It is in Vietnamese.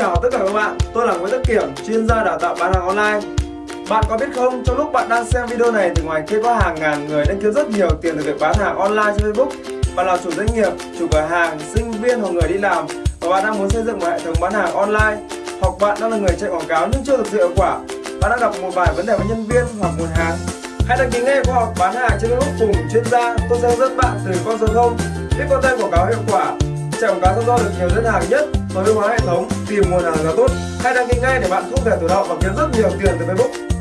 chào tất cả các bạn, tôi là Nguyễn Tất Kiểm, chuyên gia đào tạo bán hàng online. Bạn có biết không, trong lúc bạn đang xem video này thì ngoài kia có hàng ngàn người đang kiếm rất nhiều tiền từ việc bán hàng online trên Facebook. Bạn là chủ doanh nghiệp, chủ cửa hàng, sinh viên hoặc người đi làm và bạn đang muốn xây dựng một hệ thống bán hàng online hoặc bạn đang là người chạy quảng cáo nhưng chưa thực sự hiệu quả. Bạn đang gặp một vài vấn đề với nhân viên hoặc nguồn hàng. Hãy đăng ký ngay khóa học bán hàng trên Facebook cùng chuyên gia. Tôi sẽ hướng dẫn bạn từ con số 0 viết content quảng cáo hiệu quả chạy cá sấu do được nhiều đơn hàng nhất tối ưu hóa hệ thống, tìm nguồn hàng giá tốt. Hãy đăng ký ngay để bạn không thể tụt hậu và kiếm rất nhiều tiền từ facebook.